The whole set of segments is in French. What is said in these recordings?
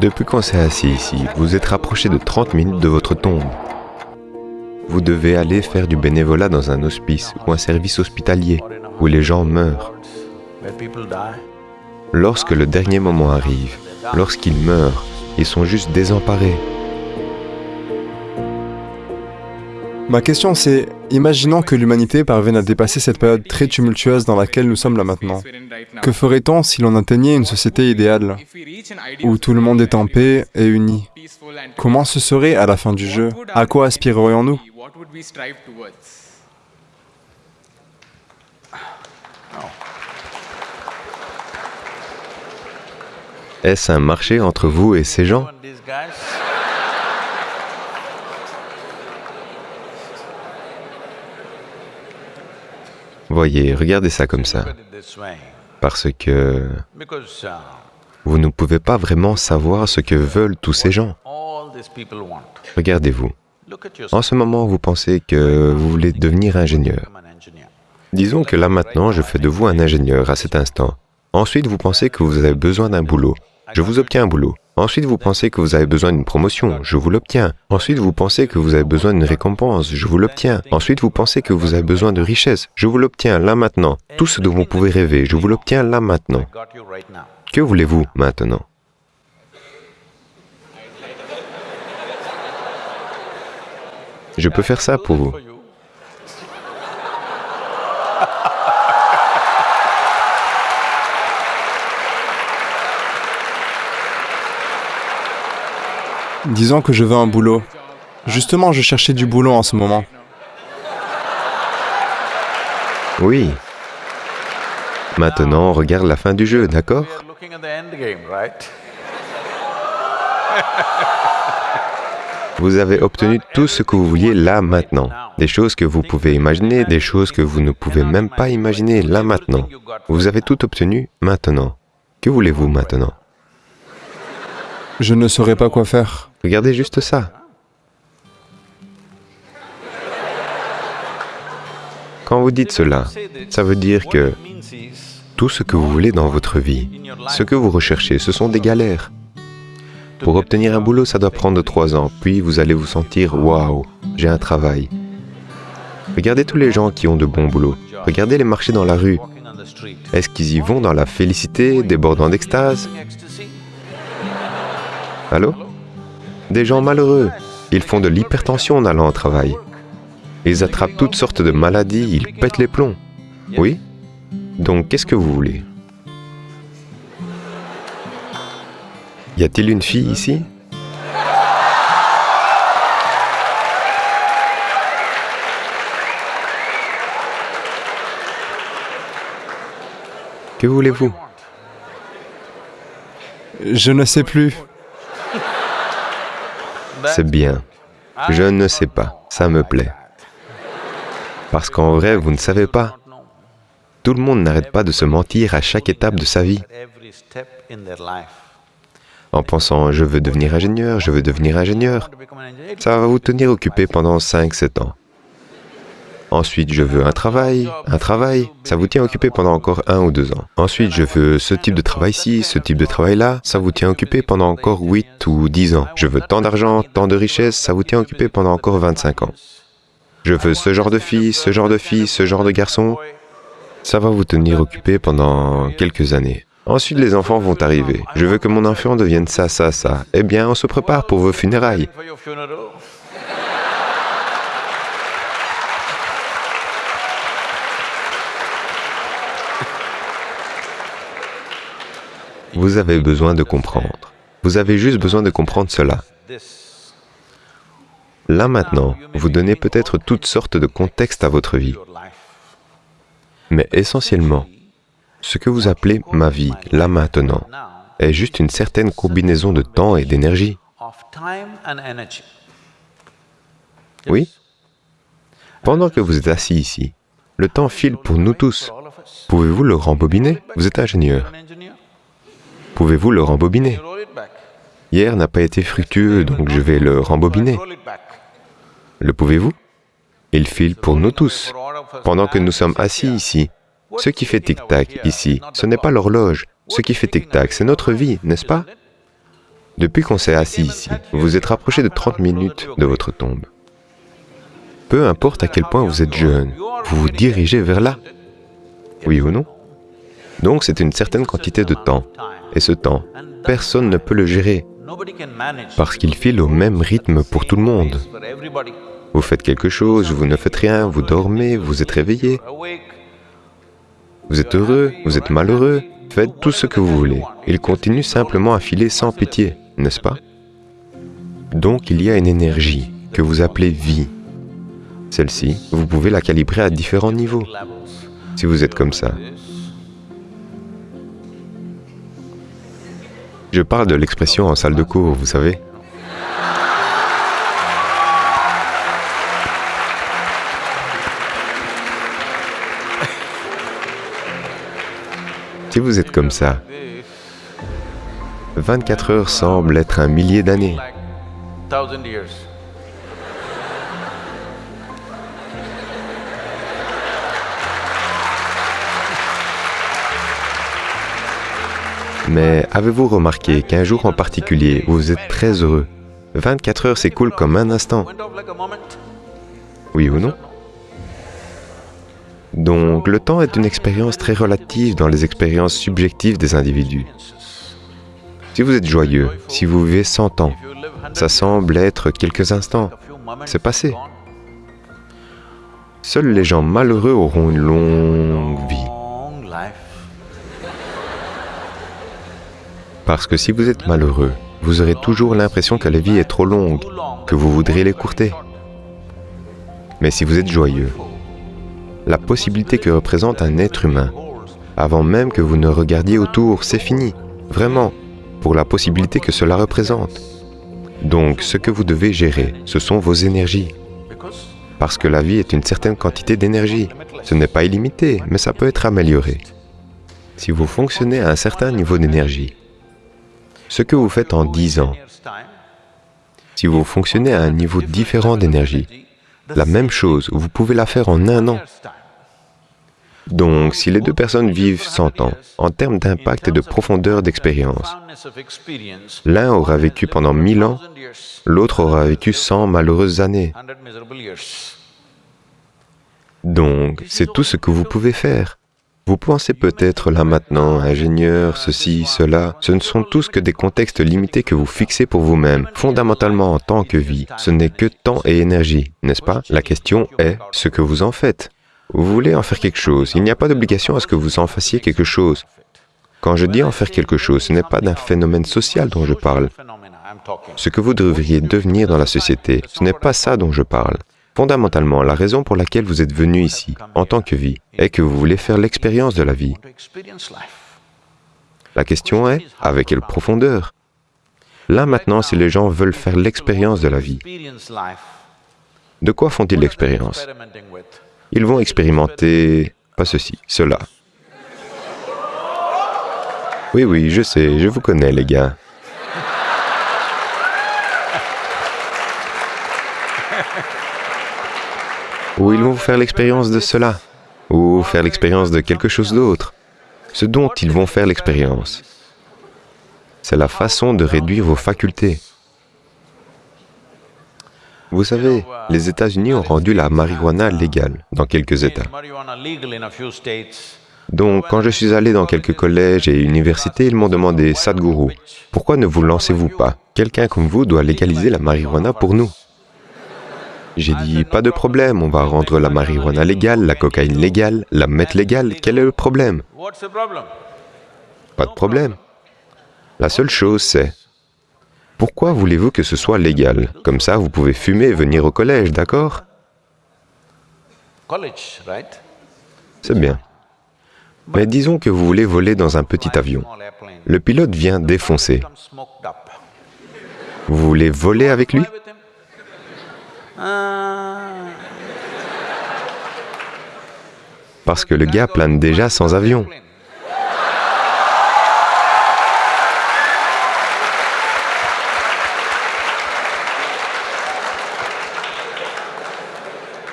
Depuis qu'on s'est assis ici, vous êtes rapproché de 30 minutes de votre tombe. Vous devez aller faire du bénévolat dans un hospice ou un service hospitalier où les gens meurent. Lorsque le dernier moment arrive, lorsqu'ils meurent, ils sont juste désemparés. Ma question c'est, imaginons que l'humanité parvienne à dépasser cette période très tumultueuse dans laquelle nous sommes là maintenant. Que ferait-on si l'on atteignait une société idéale, où tout le monde est en paix et uni? Comment ce serait à la fin du jeu? À quoi aspirerions-nous? Est-ce un marché entre vous et ces gens? Voyez, regardez ça comme ça. Parce que vous ne pouvez pas vraiment savoir ce que veulent tous ces gens. Regardez-vous. En ce moment, vous pensez que vous voulez devenir ingénieur. Disons que là maintenant, je fais de vous un ingénieur à cet instant. Ensuite, vous pensez que vous avez besoin d'un boulot. Je vous obtiens un boulot. Ensuite, vous pensez que vous avez besoin d'une promotion, je vous l'obtiens. Ensuite, vous pensez que vous avez besoin d'une récompense, je vous l'obtiens. Ensuite, vous pensez que vous avez besoin de richesse, je vous l'obtiens là maintenant. Tout ce dont vous pouvez rêver, je vous l'obtiens là maintenant. Que voulez-vous maintenant? Je peux faire ça pour vous. Disons que je veux un boulot. Justement, je cherchais du boulot en ce moment. Oui. Maintenant, on regarde la fin du jeu, d'accord? Vous avez obtenu tout ce que vous vouliez là maintenant. Des choses que vous pouvez imaginer, des choses que vous ne pouvez même pas imaginer là maintenant. Vous avez tout obtenu maintenant. Que voulez-vous maintenant? Je ne saurais pas quoi faire. Regardez juste ça. Quand vous dites cela, ça veut dire que tout ce que vous voulez dans votre vie, ce que vous recherchez, ce sont des galères. Pour obtenir un boulot, ça doit prendre trois ans, puis vous allez vous sentir « Waouh, j'ai un travail ». Regardez tous les gens qui ont de bons boulots. Regardez les marchés dans la rue. Est-ce qu'ils y vont dans la félicité, débordant d'extase? Allô? Des gens malheureux. Ils font de l'hypertension en allant au travail. Ils attrapent toutes sortes de maladies, ils pètent les plombs. Oui Donc qu'est-ce que vous voulez? Y a-t-il une fille ici? Que voulez-vous? Je ne sais plus. C'est bien. Je ne sais pas. Ça me plaît. Parce qu'en vrai, vous ne savez pas. Tout le monde n'arrête pas de se mentir à chaque étape de sa vie. En pensant, je veux devenir ingénieur, je veux devenir ingénieur. Ça va vous tenir occupé pendant 5-7 ans. Ensuite, je veux un travail, un travail, ça vous tient occupé pendant encore un ou deux ans. Ensuite, je veux ce type de travail-ci, ce type de travail-là, ça vous tient occupé pendant encore 8 ou 10 ans. Je veux tant d'argent, tant de richesse, ça vous tient occupé pendant encore 25 ans. Je veux ce genre de fille, ce genre de fille, ce genre de garçon. Ça va vous tenir occupé pendant quelques années. Ensuite, les enfants vont arriver. Je veux que mon enfant devienne ça, ça, ça. Eh bien, on se prépare pour vos funérailles. Vous avez besoin de comprendre. Vous avez juste besoin de comprendre cela. Là maintenant, vous donnez peut-être toutes sortes de contextes à votre vie. Mais essentiellement, ce que vous appelez ma vie, là maintenant, est juste une certaine combinaison de temps et d'énergie. Oui Pendant que vous êtes assis ici, le temps file pour nous tous. Pouvez-vous le rembobiner? Vous êtes ingénieur. Pouvez-vous le rembobiner? Hier n'a pas été fructueux, donc je vais le rembobiner. Le pouvez-vous? Il file pour nous tous. Pendant que nous sommes assis ici, ce qui fait tic-tac ici, ce n'est pas l'horloge. Ce qui fait tic-tac, c'est notre vie, n'est-ce pas? Depuis qu'on s'est assis ici, vous vous êtes rapproché de 30 minutes de votre tombe. Peu importe à quel point vous êtes jeune, vous vous dirigez vers là. Oui ou non? Donc c'est une certaine quantité de temps. Et ce temps, personne ne peut le gérer parce qu'il file au même rythme pour tout le monde. Vous faites quelque chose, vous ne faites rien, vous dormez, vous êtes réveillé. Vous êtes heureux, vous êtes malheureux, faites tout ce que vous voulez. Il continue simplement à filer sans pitié, n'est-ce pas? Donc il y a une énergie que vous appelez vie. Celle-ci, vous pouvez la calibrer à différents niveaux. Si vous êtes comme ça, Je parle de l'expression en salle de cours, vous savez. Si vous êtes comme ça, 24 heures semblent être un millier d'années. Mais avez-vous remarqué qu'un jour en particulier, vous êtes très heureux? 24 heures s'écoulent comme un instant. Oui ou non? Donc, le temps est une expérience très relative dans les expériences subjectives des individus. Si vous êtes joyeux, si vous vivez 100 ans, ça semble être quelques instants. C'est passé. Seuls les gens malheureux auront une longue vie. Parce que si vous êtes malheureux, vous aurez toujours l'impression que la vie est trop longue, que vous voudriez l'écourter. Mais si vous êtes joyeux, la possibilité que représente un être humain, avant même que vous ne regardiez autour, c'est fini, vraiment, pour la possibilité que cela représente. Donc, ce que vous devez gérer, ce sont vos énergies. Parce que la vie est une certaine quantité d'énergie. Ce n'est pas illimité, mais ça peut être amélioré. Si vous fonctionnez à un certain niveau d'énergie, ce que vous faites en 10 ans, si vous fonctionnez à un niveau différent d'énergie, la même chose, vous pouvez la faire en un an. Donc, si les deux personnes vivent 100 ans, en termes d'impact et de profondeur d'expérience, l'un aura vécu pendant 1000 ans, l'autre aura vécu 100 malheureuses années. Donc, c'est tout ce que vous pouvez faire. Vous pensez peut-être là maintenant, ingénieur, ceci, cela, ce ne sont tous que des contextes limités que vous fixez pour vous-même. Fondamentalement, en tant que vie, ce n'est que temps et énergie, n'est-ce pas? La question est ce que vous en faites. Vous voulez en faire quelque chose, il n'y a pas d'obligation à ce que vous en fassiez quelque chose. Quand je dis en faire quelque chose, ce n'est pas d'un phénomène social dont je parle. Ce que vous devriez devenir dans la société, ce n'est pas ça dont je parle. Fondamentalement, la raison pour laquelle vous êtes venu ici, en tant que vie, est que vous voulez faire l'expérience de la vie. La question est, avec quelle profondeur? Là maintenant, si les gens veulent faire l'expérience de la vie, de quoi font-ils l'expérience? Ils vont expérimenter, pas ceci, cela. Oui, oui, je sais, je vous connais les gars. Ou ils vont faire l'expérience de cela, ou faire l'expérience de quelque chose d'autre, ce dont ils vont faire l'expérience. C'est la façon de réduire vos facultés. Vous savez, les États-Unis ont rendu la marijuana légale dans quelques États. Donc, quand je suis allé dans quelques collèges et universités, ils m'ont demandé, Sadhguru, pourquoi ne vous lancez-vous pas? Quelqu'un comme vous doit légaliser la marijuana pour nous. J'ai dit, pas de problème, on va rendre la marijuana légale, la cocaïne légale, la meth légale, quel est le problème? Pas de problème. La seule chose, c'est, pourquoi voulez-vous que ce soit légal? Comme ça, vous pouvez fumer et venir au collège, d'accord? C'est bien. Mais disons que vous voulez voler dans un petit avion. Le pilote vient défoncer. Vous voulez voler avec lui? Parce que le gars plane déjà sans avion.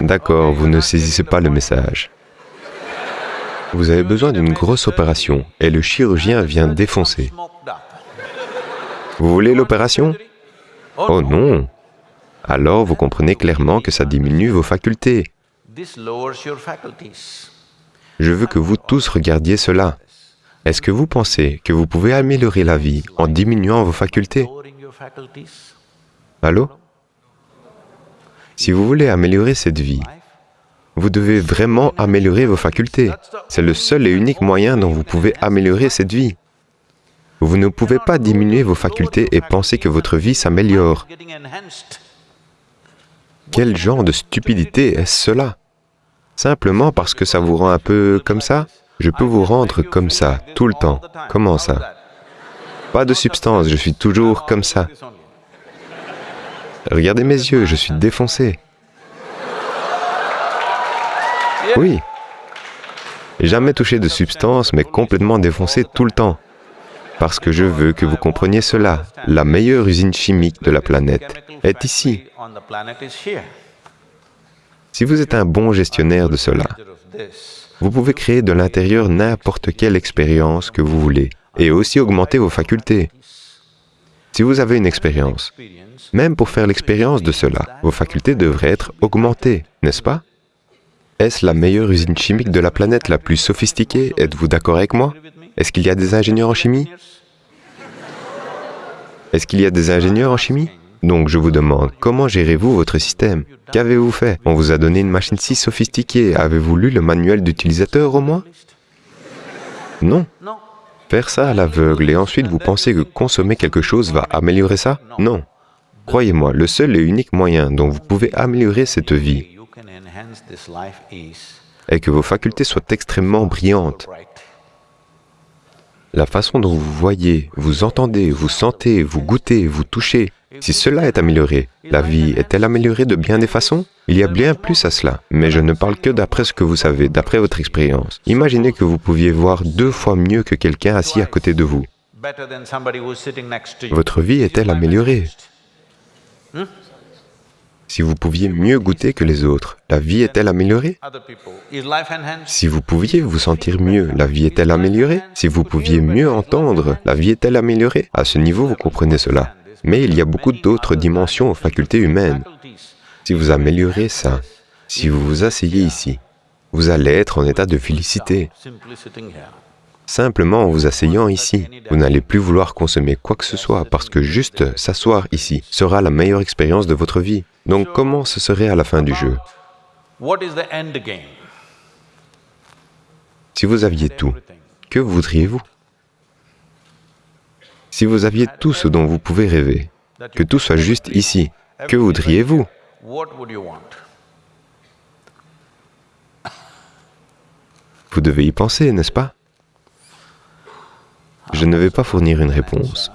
D'accord, vous ne saisissez pas le message. Vous avez besoin d'une grosse opération et le chirurgien vient défoncer. Vous voulez l'opération? Oh non Alors vous comprenez clairement que ça diminue vos facultés. Je veux que vous tous regardiez cela. Est-ce que vous pensez que vous pouvez améliorer la vie en diminuant vos facultés? Allô? Si vous voulez améliorer cette vie, vous devez vraiment améliorer vos facultés. C'est le seul et unique moyen dont vous pouvez améliorer cette vie. Vous ne pouvez pas diminuer vos facultés et penser que votre vie s'améliore. Quel genre de stupidité est-ce cela? Simplement parce que ça vous rend un peu comme ça? Je peux vous rendre comme ça, tout le temps. Comment ça? Pas de substance, je suis toujours comme ça. Regardez mes yeux, je suis défoncé. Oui. Jamais touché de substance, mais complètement défoncé tout le temps. Parce que je veux que vous compreniez cela. La meilleure usine chimique de la planète est ici. Si vous êtes un bon gestionnaire de cela, vous pouvez créer de l'intérieur n'importe quelle expérience que vous voulez et aussi augmenter vos facultés. Si vous avez une expérience, même pour faire l'expérience de cela, vos facultés devraient être augmentées, n'est-ce pas? Est-ce la meilleure usine chimique de la planète la plus sophistiquée? Êtes-vous d'accord avec moi? Est-ce qu'il y a des ingénieurs en chimie? Est-ce qu'il y a des ingénieurs en chimie? Donc je vous demande, comment gérez-vous votre système? Qu'avez-vous fait? On vous a donné une machine si sophistiquée, avez-vous lu le manuel d'utilisateur au moins? Non. Faire ça à l'aveugle et ensuite vous pensez que consommer quelque chose va améliorer ça? Non. Croyez-moi, le seul et unique moyen dont vous pouvez améliorer cette vie est que vos facultés soient extrêmement brillantes. La façon dont vous voyez, vous entendez, vous sentez, vous goûtez, vous touchez, si cela est amélioré, la vie est-elle améliorée de bien des façons? Il y a bien plus à cela, mais je ne parle que d'après ce que vous savez, d'après votre expérience. Imaginez que vous pouviez voir deux fois mieux que quelqu'un assis à côté de vous. Votre vie est-elle améliorée? Si vous pouviez mieux goûter que les autres, la vie est-elle améliorée? Si vous pouviez vous sentir mieux, la vie est-elle améliorée? Si vous pouviez mieux entendre, la vie est-elle améliorée? À ce niveau, vous comprenez cela. Mais il y a beaucoup d'autres dimensions aux facultés humaines. Si vous améliorez ça, si vous vous asseyez ici, vous allez être en état de félicité. Simplement en vous asseyant ici, vous n'allez plus vouloir consommer quoi que ce soit parce que juste s'asseoir ici sera la meilleure expérience de votre vie. Donc comment ce serait à la fin du jeu? Si vous aviez tout, que voudriez-vous? Si vous aviez tout ce dont vous pouvez rêver, que tout soit juste ici, que voudriez-vous? Vous devez y penser, n'est-ce pas? Je ne vais pas fournir une réponse.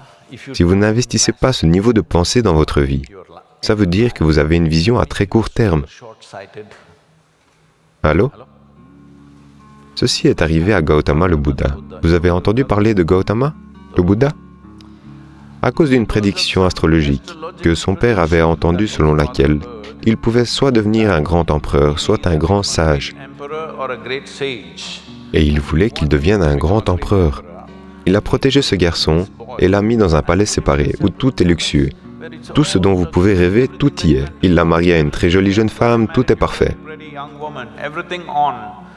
Si vous n'investissez pas ce niveau de pensée dans votre vie, ça veut dire que vous avez une vision à très court terme. Allô? Ceci est arrivé à Gautama le Bouddha. Vous avez entendu parler de Gautama, le Bouddha? À cause d'une prédiction astrologique que son père avait entendue selon laquelle il pouvait soit devenir un grand empereur, soit un grand sage. Et il voulait qu'il devienne un grand empereur. Il a protégé ce garçon et l'a mis dans un palais séparé où tout est luxueux. Tout ce dont vous pouvez rêver, tout y est. Il l'a marié à une très jolie jeune femme, tout est parfait.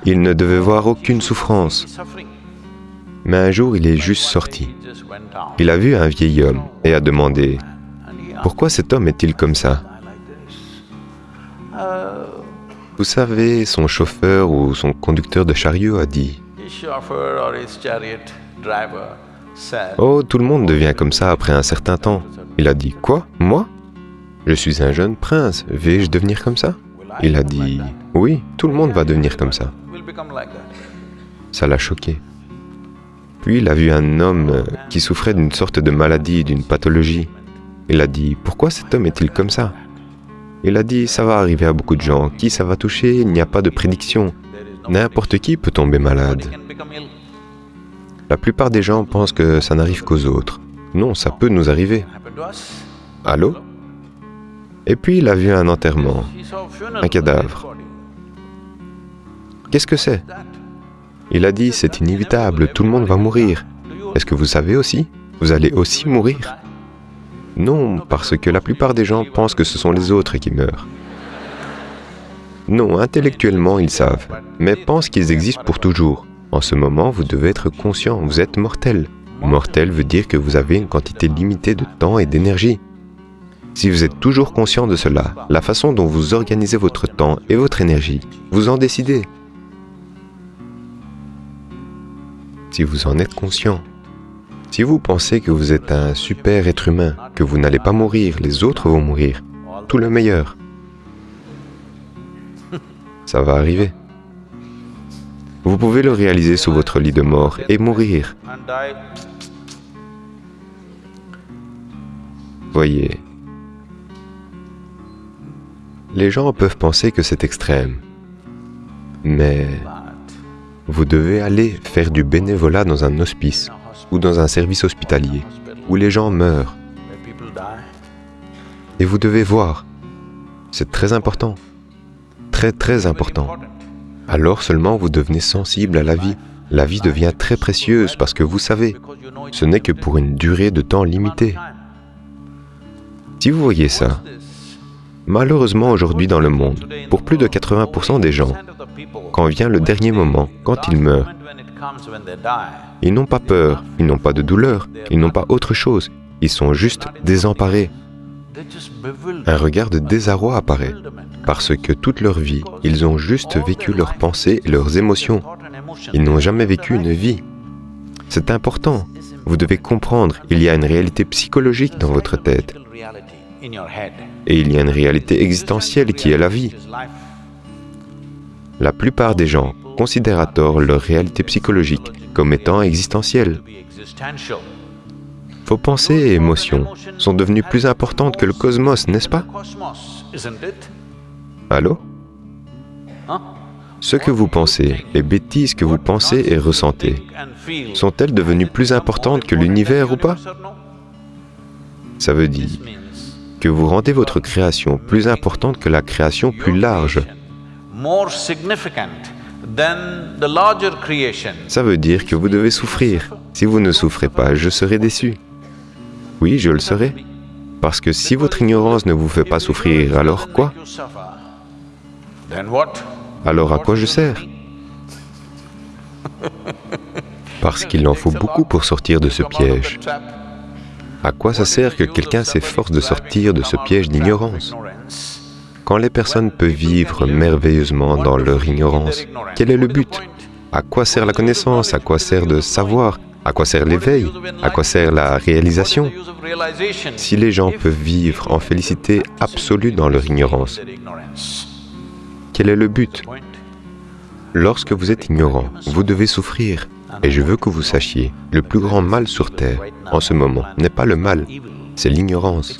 Il ne devait voir aucune souffrance. Mais un jour, il est juste sorti. Il a vu un vieil homme et a demandé, « Pourquoi cet homme est-il comme ça ?» Vous savez, son chauffeur ou son conducteur de chariot a dit, « Oh, tout le monde devient comme ça après un certain temps. » Il a dit, « Quoi? Moi? Je suis un jeune prince, vais-je devenir comme ça ?» Il a dit, « Oui, tout le monde va devenir comme ça. » Ça l'a choqué. Puis il a vu un homme qui souffrait d'une sorte de maladie, d'une pathologie. Il a dit, pourquoi cet homme est-il comme ça? Il a dit, ça va arriver à beaucoup de gens. Qui ça va toucher? Il n'y a pas de prédiction. N'importe qui peut tomber malade. La plupart des gens pensent que ça n'arrive qu'aux autres. Non, ça peut nous arriver. Allô? Et puis il a vu un enterrement, un cadavre. Qu'est-ce que c'est? Il a dit, c'est inévitable, tout le monde va mourir. Est-ce que vous savez aussi? Vous allez aussi mourir Non, parce que la plupart des gens pensent que ce sont les autres qui meurent. Non, intellectuellement, ils savent, mais pensent qu'ils existent pour toujours. En ce moment, vous devez être conscient, vous êtes mortel. Mortel veut dire que vous avez une quantité limitée de temps et d'énergie. Si vous êtes toujours conscient de cela, la façon dont vous organisez votre temps et votre énergie, vous en décidez. Si vous en êtes conscient. Si vous pensez que vous êtes un super être humain, que vous n'allez pas mourir, les autres vont mourir, tout le meilleur, ça va arriver. Vous pouvez le réaliser sous votre lit de mort et mourir. Voyez, les gens peuvent penser que c'est extrême, mais vous devez aller faire du bénévolat dans un hospice ou dans un service hospitalier où les gens meurent. Et vous devez voir, c'est très important, très très important. Alors seulement vous devenez sensible à la vie. La vie devient très précieuse parce que vous savez, ce n'est que pour une durée de temps limitée. Si vous voyez ça, malheureusement aujourd'hui dans le monde, pour plus de 80% des gens, quand vient le dernier moment, quand ils meurent, ils n'ont pas peur, ils n'ont pas de douleur, ils n'ont pas autre chose, ils sont juste désemparés. Un regard de désarroi apparaît, parce que toute leur vie, ils ont juste vécu leurs pensées et leurs émotions. Ils n'ont jamais vécu une vie. C'est important. Vous devez comprendre, il y a une réalité psychologique dans votre tête. Et il y a une réalité existentielle qui est la vie. La plupart des gens considèrent à tort leur réalité psychologique comme étant existentielle. Vos pensées et émotions sont devenues plus importantes que le cosmos, n'est-ce pas? Allô Ce que vous pensez, les bêtises que vous pensez et ressentez, sont-elles devenues plus importantes que l'univers ou pas Ça veut dire que vous rendez votre création plus importante que la création plus large. Ça veut dire que vous devez souffrir. Si vous ne souffrez pas, je serai déçu. Oui, je le serai. Parce que si votre ignorance ne vous fait pas souffrir, alors quoi? Alors à quoi je sers? Parce qu'il en faut beaucoup pour sortir de ce piège. À quoi ça sert que quelqu'un s'efforce de sortir de ce piège d'ignorance? Quand les personnes peuvent vivre merveilleusement dans leur ignorance, quel est le but? À quoi sert la connaissance? À quoi sert de savoir? À quoi sert l'éveil? À quoi sert la réalisation? Si les gens peuvent vivre en félicité absolue dans leur ignorance, quel est le but Lorsque vous êtes ignorant, vous devez souffrir. Et je veux que vous sachiez, le plus grand mal sur Terre, en ce moment, n'est pas le mal, c'est l'ignorance.